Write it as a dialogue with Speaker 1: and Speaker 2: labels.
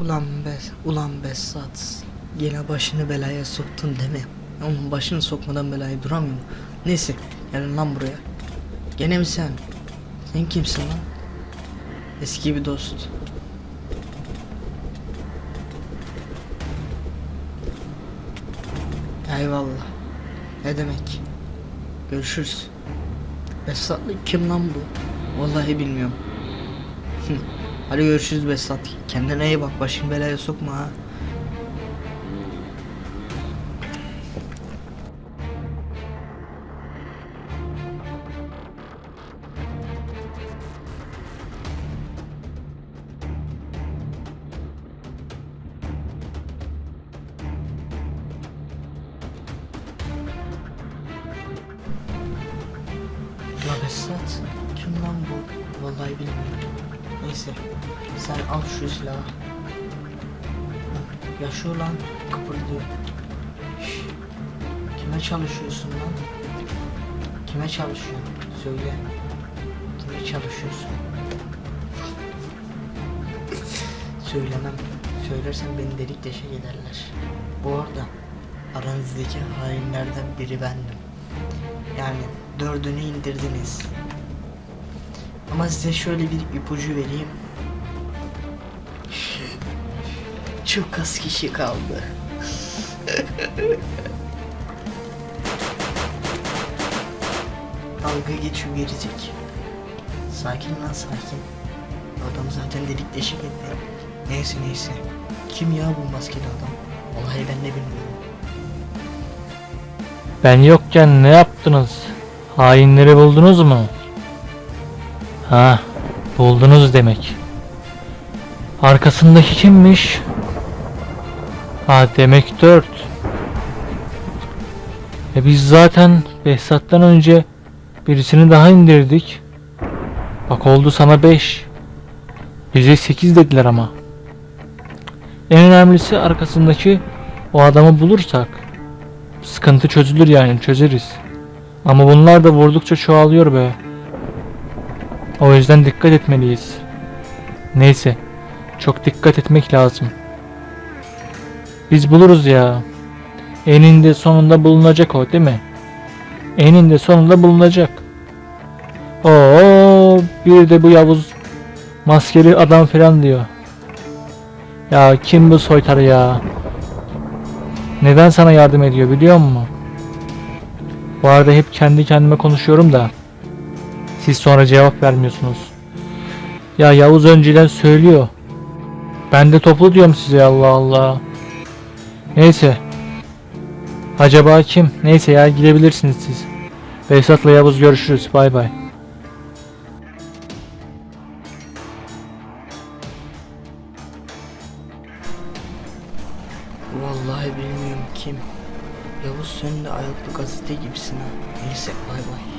Speaker 1: Ulan be, ulan Besat. Yine başını belaya soktun değil mi? Onun başını sokmadan belaya duramıyor mu? Neyse, gelin lan buraya. Gene mi sen? Sen kimsin lan? Eski bir dost. Eyvallah. Ne demek? Görüşürüz. Besatlı kim lan bu? Vallahi bilmiyorum. Hadi görüşürüz Besat. Kendine iyi bak. Başını belaya sokma ha. La Besat. Kim lan bu? Vallahi bilmiyorum. Neyse. Sen al şu silahı. Yaşıyor lan. Kıpırdıyor. Kime çalışıyorsun lan? Kime çalışıyorsun? Söyle. Kime çalışıyorsun? Söylemem. Söylersem beni delik deşik ederler. Bu arada aranızdaki hainlerden biri bendim. Yani dördünü indirdiniz. Ama size şöyle bir ipucu vereyim. Çok az kişi kaldı. Dalga geçiyor gelecek. Sakin lan sakin. Adam zaten delik deşik etti. Neyse neyse. Kim ya bu maskeli adam? Vallahi ben de bilmiyorum.
Speaker 2: Ben yokken ne yaptınız? Hainleri buldunuz mu? Ha, buldunuz demek. Arkasındaki kimmiş? Ha demek dört. E biz zaten Behzat'tan önce birisini daha indirdik. Bak oldu sana 5. Bize 8 dediler ama. En önemlisi arkasındaki o adamı bulursak sıkıntı çözülür yani çözeriz. Ama bunlar da vurdukça çoğalıyor be. O yüzden dikkat etmeliyiz. Neyse. Çok dikkat etmek lazım. Biz buluruz ya. Eninde sonunda bulunacak o değil mi? Eninde sonunda bulunacak. Oo, bir de bu Yavuz maskeli adam falan diyor. Ya kim bu soytarı ya? Neden sana yardım ediyor biliyor musun? Bu arada hep kendi kendime konuşuyorum da. Siz sonra cevap vermiyorsunuz. Ya Yavuz önceden söylüyor. Ben de toplu diyorum size Allah Allah. Neyse. Acaba kim? Neyse ya gidebilirsiniz siz. Behzat'la Yavuz görüşürüz. Bay bay.
Speaker 1: Vallahi bilmiyorum kim. Yavuz sen de ayaklı gazete gibisin ha. Neyse bay bay.